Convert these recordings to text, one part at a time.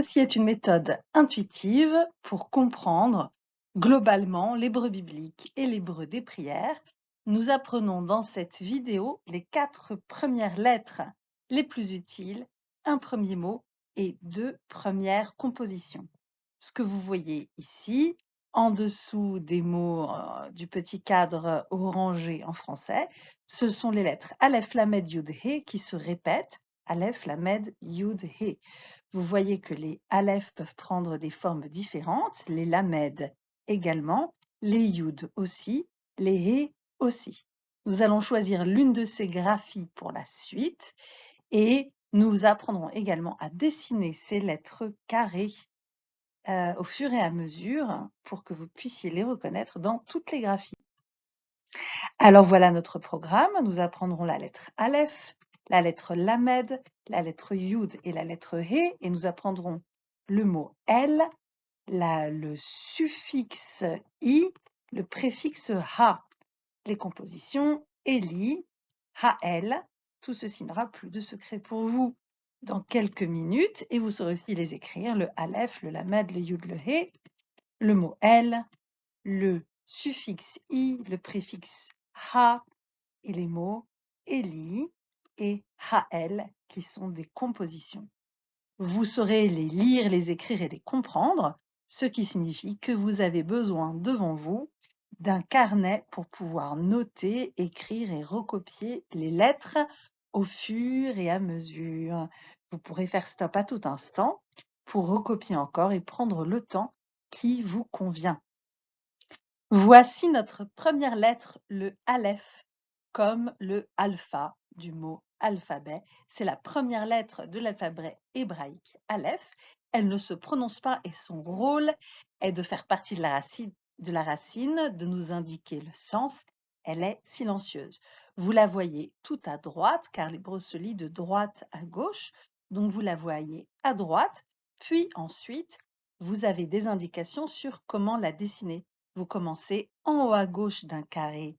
Ceci est une méthode intuitive pour comprendre globalement l'hébreu biblique et l'hébreu des prières. Nous apprenons dans cette vidéo les quatre premières lettres les plus utiles, un premier mot et deux premières compositions. Ce que vous voyez ici, en dessous des mots euh, du petit cadre orangé en français, ce sont les lettres Aleph, Lamed, Yud, He qui se répètent. Aleph, Lamed, Yud, He. Vous voyez que les Aleph peuvent prendre des formes différentes, les Lamed également, les Yud aussi, les He aussi. Nous allons choisir l'une de ces graphies pour la suite et nous apprendrons également à dessiner ces lettres carrées euh, au fur et à mesure pour que vous puissiez les reconnaître dans toutes les graphies. Alors voilà notre programme. Nous apprendrons la lettre Aleph, la lettre Lamed, la lettre Yud et la lettre He, et nous apprendrons le mot El, le suffixe I, le préfixe Ha, les compositions Eli, Hael, tout ceci n'aura plus de secret pour vous dans quelques minutes, et vous saurez aussi les écrire, le Aleph, le Lamed, le Yud, le He, le mot El, le suffixe I, le préfixe Ha, et les mots Eli, et Hael, qui sont des compositions. Vous saurez les lire, les écrire et les comprendre, ce qui signifie que vous avez besoin devant vous d'un carnet pour pouvoir noter, écrire et recopier les lettres au fur et à mesure. Vous pourrez faire stop à tout instant pour recopier encore et prendre le temps qui vous convient. Voici notre première lettre, le Aleph, comme le alpha du mot alphabet. C'est la première lettre de l'alphabet hébraïque, Aleph. Elle ne se prononce pas et son rôle est de faire partie de la racine, de, la racine, de nous indiquer le sens. Elle est silencieuse. Vous la voyez tout à droite, car l'hébreu se lit de droite à gauche. Donc vous la voyez à droite, puis ensuite, vous avez des indications sur comment la dessiner. Vous commencez en haut à gauche d'un carré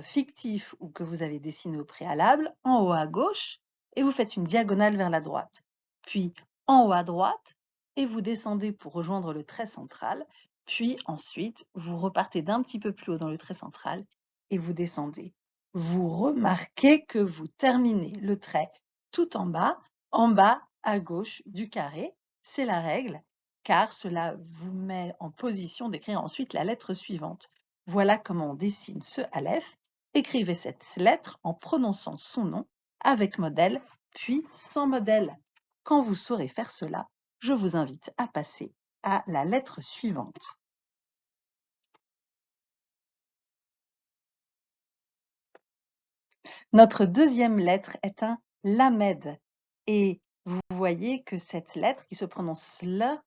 fictif ou que vous avez dessiné au préalable en haut à gauche et vous faites une diagonale vers la droite. Puis en haut à droite et vous descendez pour rejoindre le trait central. Puis ensuite, vous repartez d'un petit peu plus haut dans le trait central et vous descendez. Vous remarquez que vous terminez le trait tout en bas, en bas à gauche du carré. C'est la règle car cela vous met en position d'écrire ensuite la lettre suivante. Voilà comment on dessine ce Aleph Écrivez cette lettre en prononçant son nom avec modèle, puis sans modèle. Quand vous saurez faire cela, je vous invite à passer à la lettre suivante. Notre deuxième lettre est un lamed et vous voyez que cette lettre qui se prononce L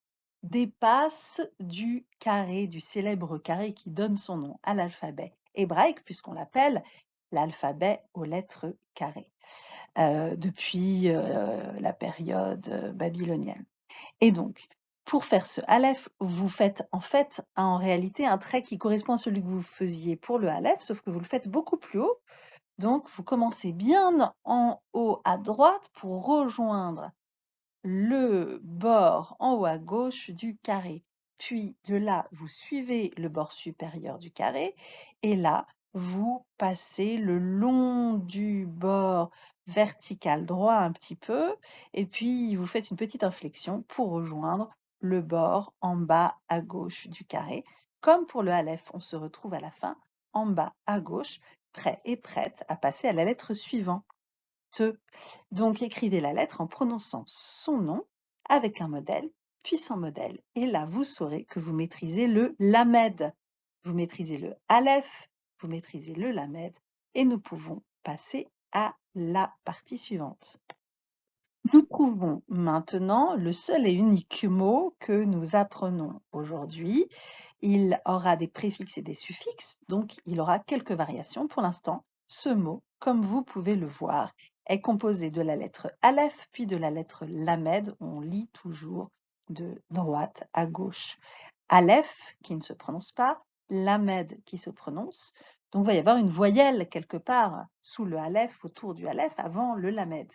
dépasse du carré, du célèbre carré qui donne son nom à l'alphabet hébraïque, puisqu'on l'appelle l'alphabet aux lettres carrées, euh, depuis euh, la période euh, babylonienne. Et donc, pour faire ce Aleph, vous faites en fait en réalité un trait qui correspond à celui que vous faisiez pour le Aleph, sauf que vous le faites beaucoup plus haut. Donc, vous commencez bien en haut à droite pour rejoindre le bord en haut à gauche du carré. Puis de là, vous suivez le bord supérieur du carré et là, vous passez le long du bord vertical droit un petit peu et puis vous faites une petite inflexion pour rejoindre le bord en bas à gauche du carré. Comme pour le Aleph, on se retrouve à la fin en bas à gauche, prêt et prête à passer à la lettre suivante. Donc écrivez la lettre en prononçant son nom avec un modèle puissant modèle. Et là, vous saurez que vous maîtrisez le Lamed. Vous maîtrisez le Aleph, vous maîtrisez le Lamed, et nous pouvons passer à la partie suivante. Nous trouvons maintenant le seul et unique mot que nous apprenons aujourd'hui. Il aura des préfixes et des suffixes, donc il aura quelques variations. Pour l'instant, ce mot, comme vous pouvez le voir, est composé de la lettre Aleph puis de la lettre Lamed. On lit toujours de droite à gauche. Aleph qui ne se prononce pas, Lamed qui se prononce. Donc il va y avoir une voyelle quelque part sous le Aleph, autour du Aleph, avant le Lamed.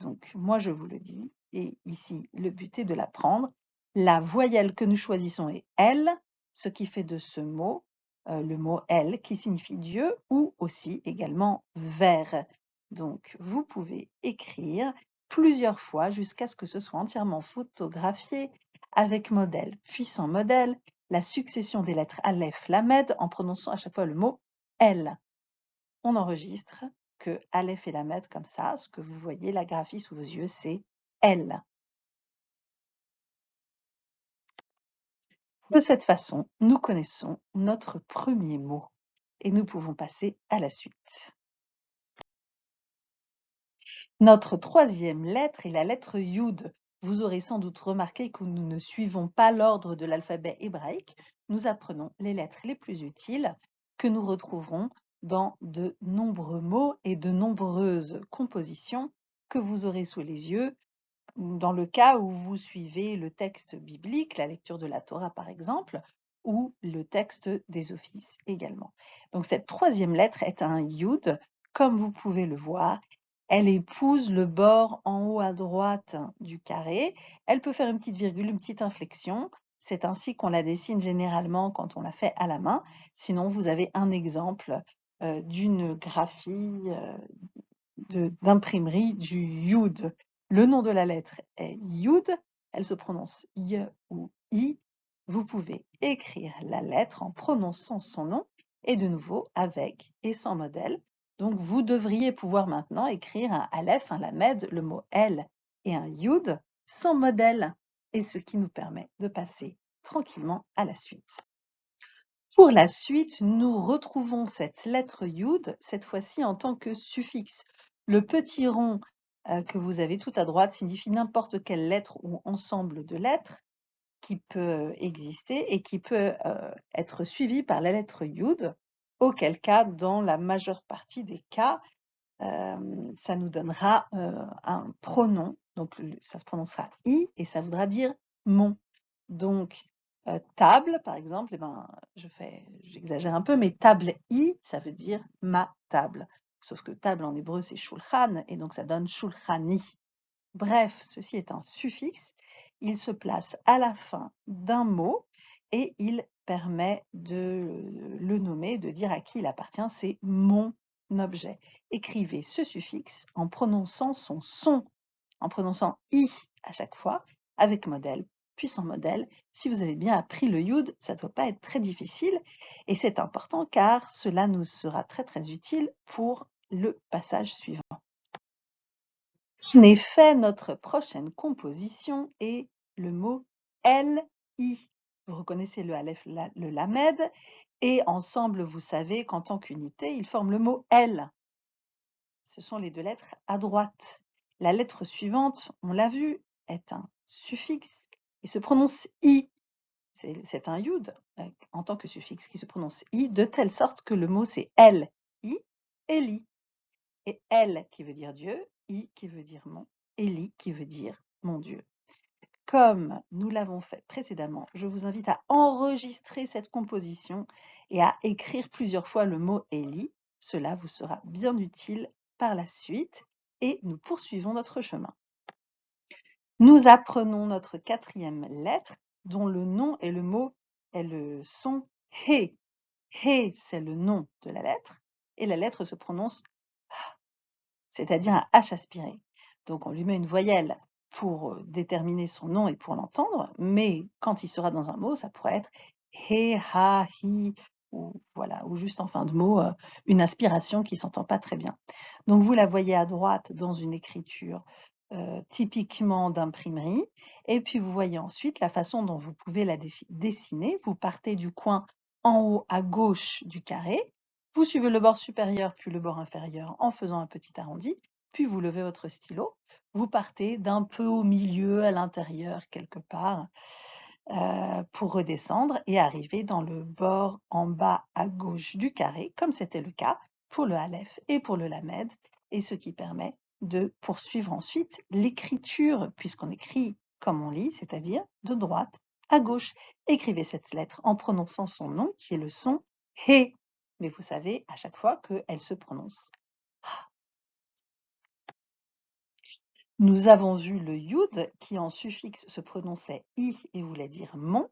Donc moi je vous le dis et ici le but est de l'apprendre. La voyelle que nous choisissons est L, ce qui fait de ce mot euh, le mot L qui signifie Dieu ou aussi également vers. Donc vous pouvez écrire plusieurs fois jusqu'à ce que ce soit entièrement photographié avec modèle, puis sans modèle, la succession des lettres Aleph, Lamed en prononçant à chaque fois le mot L. On enregistre que Aleph et Lamed comme ça, ce que vous voyez, la graphie sous vos yeux, c'est L. De cette façon, nous connaissons notre premier mot et nous pouvons passer à la suite. Notre troisième lettre est la lettre Yud. Vous aurez sans doute remarqué que nous ne suivons pas l'ordre de l'alphabet hébraïque. Nous apprenons les lettres les plus utiles que nous retrouverons dans de nombreux mots et de nombreuses compositions que vous aurez sous les yeux dans le cas où vous suivez le texte biblique, la lecture de la Torah par exemple, ou le texte des offices également. Donc cette troisième lettre est un yud, comme vous pouvez le voir. Elle épouse le bord en haut à droite du carré. Elle peut faire une petite virgule, une petite inflexion. C'est ainsi qu'on la dessine généralement quand on la fait à la main. Sinon, vous avez un exemple euh, d'une graphie euh, d'imprimerie du yud. Le nom de la lettre est Yud, elle se prononce Y ou I. Vous pouvez écrire la lettre en prononçant son nom et de nouveau avec et sans modèle. Donc vous devriez pouvoir maintenant écrire un Aleph, un Lamed, le mot L et un Yud sans modèle et ce qui nous permet de passer tranquillement à la suite. Pour la suite, nous retrouvons cette lettre Yud, cette fois-ci en tant que suffixe. Le petit rond euh, que vous avez tout à droite signifie n'importe quelle lettre ou ensemble de lettres qui peut exister et qui peut euh, être suivi par la lettre Yud, auquel cas, dans la majeure partie des cas, euh, ça nous donnera un pronom, donc ça se prononcera I et ça voudra dire mon. Donc, table, par exemple, eh ben, je fais, j'exagère un peu, mais table I, ça veut dire ma table. Sauf que table en hébreu, c'est shulchan, et donc ça donne shulchani. Bref, ceci est un suffixe. Il se place à la fin d'un mot et il permet de le nommer, de dire à qui il appartient. C'est mon objet. Écrivez ce suffixe en prononçant son son, en prononçant i à chaque fois, avec modèle, puis sans modèle. Si vous avez bien appris le yud, ça ne doit pas être très difficile et c'est important car cela nous sera très très utile pour le passage suivant. En effet, notre prochaine composition est le mot L-I. Vous reconnaissez le Aleph, le Lamed, et ensemble, vous savez qu'en tant qu'unité, ils forment le mot L. Ce sont les deux lettres à droite. La lettre suivante, on l'a vu, est un suffixe et se prononce I. C'est un yud euh, en tant que suffixe qui se prononce I, de telle sorte que le mot c'est L, I, Eli et El qui veut dire Dieu, I qui veut dire mon, Eli qui veut dire mon Dieu. Comme nous l'avons fait précédemment, je vous invite à enregistrer cette composition et à écrire plusieurs fois le mot Eli. Cela vous sera bien utile par la suite et nous poursuivons notre chemin. Nous apprenons notre quatrième lettre dont le nom et le mot est le son. He, c'est le nom de la lettre et la lettre se prononce c'est-à-dire un H aspiré. Donc on lui met une voyelle pour déterminer son nom et pour l'entendre, mais quand il sera dans un mot, ça pourrait être he, ha, hi, ou voilà, ou juste en fin de mot, une aspiration qui s'entend pas très bien. Donc vous la voyez à droite dans une écriture typiquement d'imprimerie, et puis vous voyez ensuite la façon dont vous pouvez la dessiner. Vous partez du coin en haut à gauche du carré, vous suivez le bord supérieur puis le bord inférieur en faisant un petit arrondi, puis vous levez votre stylo. Vous partez d'un peu au milieu, à l'intérieur, quelque part, euh, pour redescendre et arriver dans le bord en bas à gauche du carré, comme c'était le cas pour le Aleph et pour le Lamed, et ce qui permet de poursuivre ensuite l'écriture, puisqu'on écrit comme on lit, c'est-à-dire de droite à gauche. Écrivez cette lettre en prononçant son nom, qui est le son He mais vous savez à chaque fois qu'elle se prononce Nous avons vu le yud qui en suffixe se prononçait i et voulait dire mon.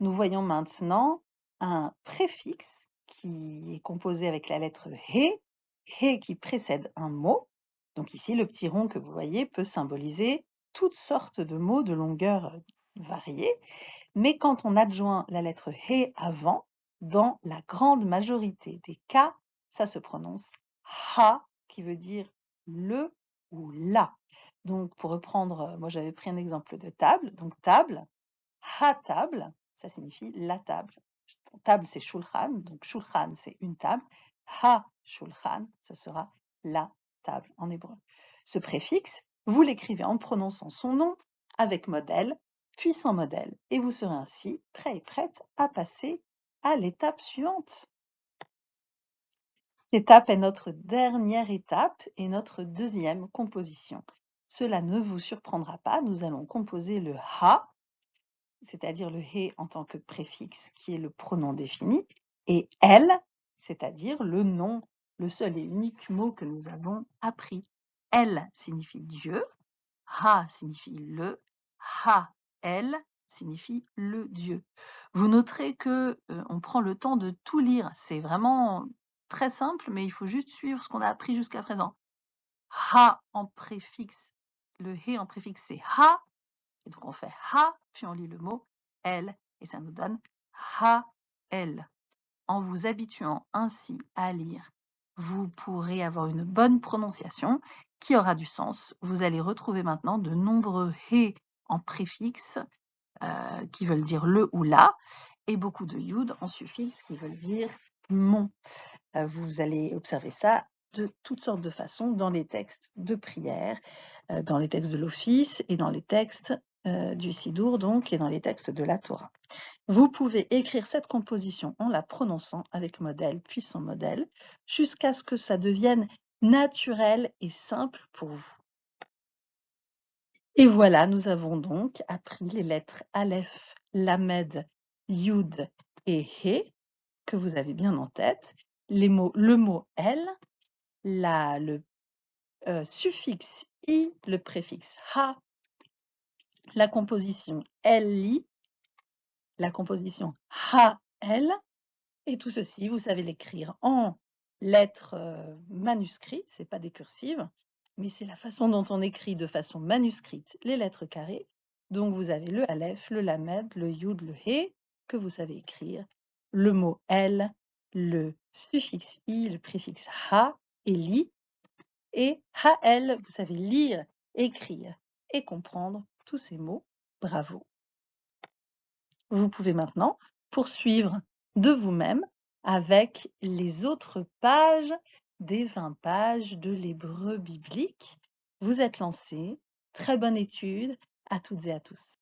Nous voyons maintenant un préfixe qui est composé avec la lettre he, he qui précède un mot. Donc ici, le petit rond que vous voyez peut symboliser toutes sortes de mots de longueur variée, mais quand on adjoint la lettre he avant, dans la grande majorité des cas, ça se prononce ha, qui veut dire le ou la. Donc, pour reprendre, moi j'avais pris un exemple de table. Donc, table, ha table, ça signifie la table. Table, c'est shulchan, donc shulchan, c'est une table. Ha shulchan, ce sera la table en hébreu. Ce préfixe, vous l'écrivez en prononçant son nom avec modèle, puis sans modèle, et vous serez ainsi prêt et prête à passer à l'étape suivante. L'étape est notre dernière étape et notre deuxième composition. Cela ne vous surprendra pas, nous allons composer le ha, c'est-à-dire le he en tant que préfixe qui est le pronom défini, et elle, c'est-à-dire le nom, le seul et unique mot que nous avons appris. Elle signifie Dieu, ha signifie le, ha, elle signifie le Dieu. Vous noterez que euh, on prend le temps de tout lire. C'est vraiment très simple, mais il faut juste suivre ce qu'on a appris jusqu'à présent. Ha en préfixe, le he en préfixe c'est ha, et donc on fait ha, puis on lit le mot elle, et ça nous donne ha, elle. En vous habituant ainsi à lire, vous pourrez avoir une bonne prononciation qui aura du sens. Vous allez retrouver maintenant de nombreux he en préfixe euh, qui veulent dire le ou la, et beaucoup de yud en suffixe qui veulent dire mon. Euh, vous allez observer ça de toutes sortes de façons dans les textes de prière, euh, dans les textes de l'office et dans les textes du Sidour, donc, et dans les textes de la Torah. Vous pouvez écrire cette composition en la prononçant avec modèle puis sans modèle, jusqu'à ce que ça devienne naturel et simple pour vous. Et voilà, nous avons donc appris les lettres Aleph, Lamed, Yud et He, que vous avez bien en tête, le mot El, la, le euh, suffixe I, le préfixe. Ha, la composition Li, la composition Ha-El, et tout ceci, vous savez l'écrire en lettres euh, manuscrites, c'est pas des cursives, mais c'est la façon dont on écrit de façon manuscrite les lettres carrées. Donc vous avez le Aleph, le Lamed, le Yud, le He, que vous savez écrire, le mot El, le suffixe I, le préfixe Ha et Li, et Ha-El, vous savez lire, écrire et comprendre tous ces mots. Bravo. Vous pouvez maintenant poursuivre de vous-même avec les autres pages des 20 pages de l'hébreu biblique. Vous êtes lancés. Très bonne étude à toutes et à tous.